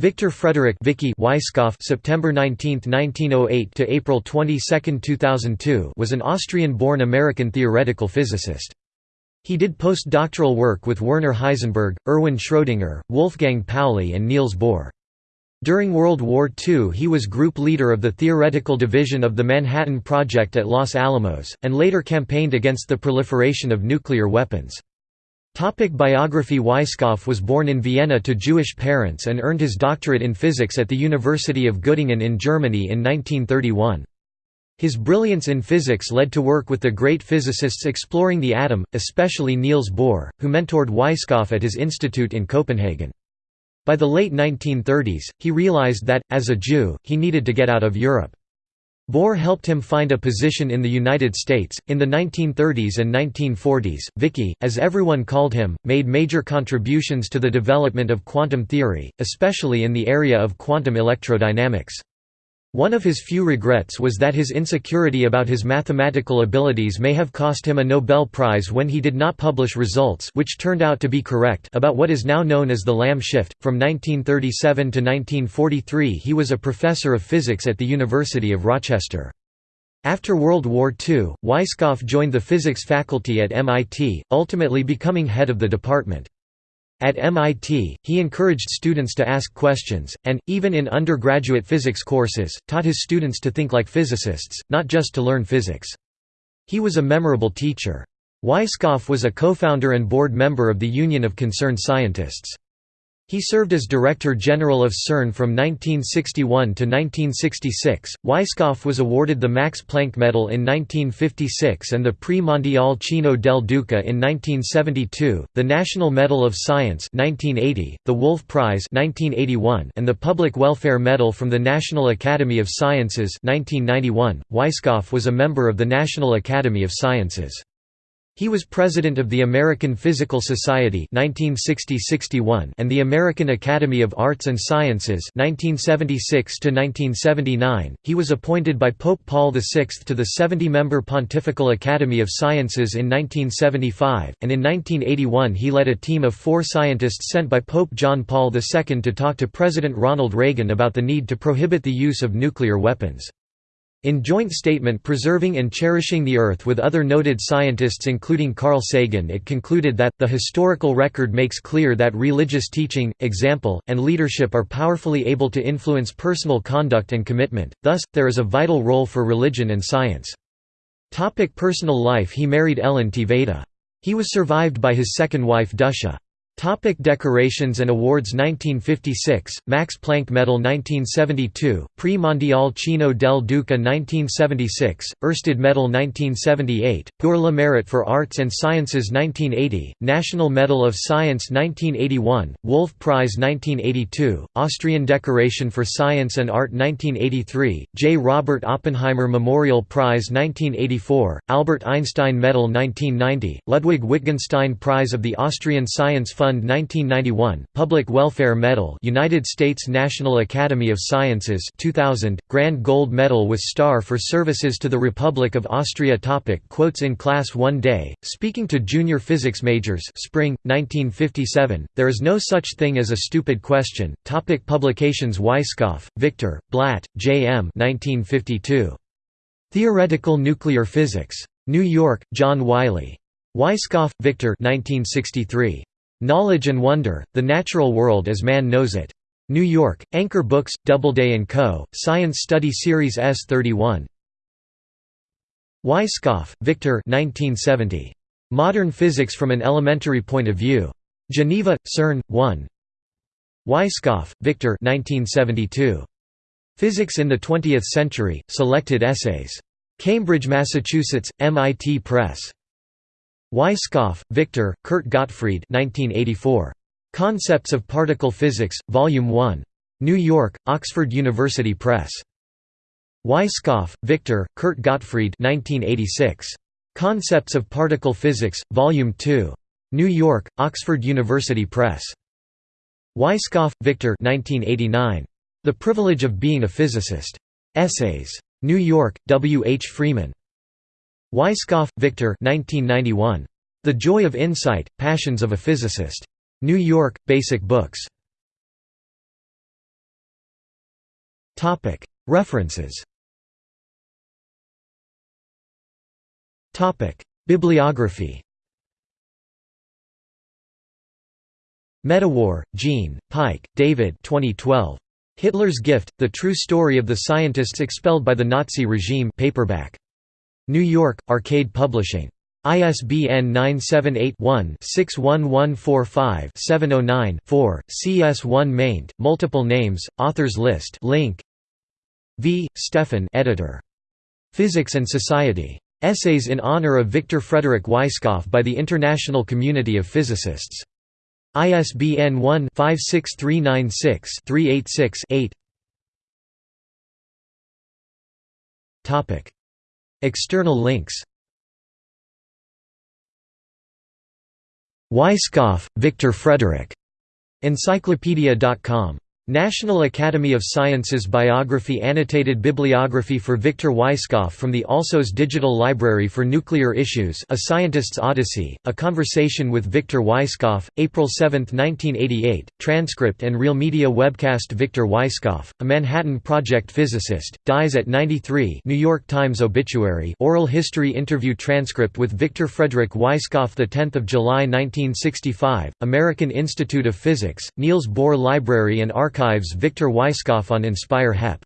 Victor Frederick Viki Weisskopf September 19, 1908 to April 22, 2002 was an Austrian-born American theoretical physicist. He did postdoctoral work with Werner Heisenberg, Erwin Schrödinger, Wolfgang Pauli and Niels Bohr. During World War II he was group leader of the theoretical division of the Manhattan Project at Los Alamos, and later campaigned against the proliferation of nuclear weapons. Topic biography Weisskopf was born in Vienna to Jewish parents and earned his doctorate in physics at the University of Göttingen in Germany in 1931. His brilliance in physics led to work with the great physicists exploring the atom, especially Niels Bohr, who mentored Weisskopf at his institute in Copenhagen. By the late 1930s, he realized that, as a Jew, he needed to get out of Europe. Bohr helped him find a position in the United States. In the 1930s and 1940s, Viki, as everyone called him, made major contributions to the development of quantum theory, especially in the area of quantum electrodynamics. One of his few regrets was that his insecurity about his mathematical abilities may have cost him a Nobel Prize when he did not publish results which turned out to be correct about what is now known as the Lamb shift. From 1937 to 1943 he was a professor of physics at the University of Rochester. After World War II, Weisskopf joined the physics faculty at MIT, ultimately becoming head of the department. At MIT, he encouraged students to ask questions, and, even in undergraduate physics courses, taught his students to think like physicists, not just to learn physics. He was a memorable teacher. Weisskopf was a co-founder and board member of the Union of Concerned Scientists. He served as Director General of CERN from 1961 to 1966. Weisskopf was awarded the Max Planck Medal in 1956 and the Prix Mondial Cino del Duca in 1972, the National Medal of Science 1980, the Wolf Prize 1981, and the Public Welfare Medal from the National Academy of Sciences 1991. Weisskopf was a member of the National Academy of Sciences. He was president of the American Physical Society 1960–61 and the American Academy of Arts and Sciences 1976–1979. He was appointed by Pope Paul VI to the 70-member Pontifical Academy of Sciences in 1975, and in 1981 he led a team of four scientists sent by Pope John Paul II to talk to President Ronald Reagan about the need to prohibit the use of nuclear weapons. In joint statement Preserving and Cherishing the Earth with other noted scientists including Carl Sagan it concluded that, the historical record makes clear that religious teaching, example, and leadership are powerfully able to influence personal conduct and commitment, thus, there is a vital role for religion and science. Topic personal life He married Ellen Tvede. He was survived by his second wife Duscha. Topic decorations and awards 1956, Max Planck Medal 1972, Prix Mondial Cino del Duca 1976, Ørsted Medal 1978, Pour le Mérite for Arts and Sciences 1980, National Medal of Science 1981, Wolf Prize 1982, Austrian Decoration for Science and Art 1983, J. Robert Oppenheimer Memorial Prize 1984, Albert Einstein Medal 1990, Ludwig Wittgenstein Prize of the Austrian Science Fund Fund 1991, Public Welfare Medal United States National Academy of Sciences 2000, Grand Gold Medal with Star for Services to the Republic of Austria Topic Quotes in Class One Day, speaking to junior physics majors Spring, 1957, There is no such thing as a stupid question. Topic publications Weisskopf, Victor, Blatt, J. M. 1952. Theoretical Nuclear Physics. New York, John Wiley. Weisskopf, Victor 1963. Knowledge and Wonder, The Natural World as Man Knows It. New York, Anchor Books, Doubleday & Co., Science Study Series S31. Weisskopf, Victor 1970. Modern Physics from an Elementary Point of View. Geneva, CERN, 1. Weisskopf, Victor 1972. Physics in the Twentieth Century, Selected Essays. Cambridge, Massachusetts, MIT Press. Weisskopf, Victor, Kurt Gottfried 1984. Concepts of Particle Physics, Volume 1. New York, Oxford University Press. Weisskopf, Victor, Kurt Gottfried 1986. Concepts of Particle Physics, Volume 2. New York, Oxford University Press. Weisskopf, Victor 1989. The Privilege of Being a Physicist. Essays. New York, W. H. Freeman. Weisskopf, Victor 1991. The Joy of Insight, Passions of a Physicist. New York, Basic Books. References Bibliography Medawar, Jean, Pike, David 2012. Hitler's Gift, The True Story of the Scientists Expelled by the Nazi Regime paperback. New York, Arcade Publishing. ISBN 978-1-61145-709-4, CS1 maint, multiple names, authors list link. V. Stefan editor. Physics and Society. Essays in honor of Victor Frederick Weisskopf by the International Community of Physicists. ISBN 1-56396-386-8 External links Weisskopf, Victor Frederick. Encyclopedia.com National Academy of Sciences Biography Annotated bibliography for Victor Weisskopf from the Alsos Digital Library for Nuclear Issues A Scientist's Odyssey, A Conversation with Victor Weisskopf, April 7, 1988, transcript and real media webcast Victor Weisskopf, a Manhattan Project physicist, dies at 93 New York Times obituary oral history interview transcript with Victor Frederick Weisskopf 10 July 1965, American Institute of Physics, Niels Bohr Library and Archive Archives Victor Weisskopf on Inspire HEP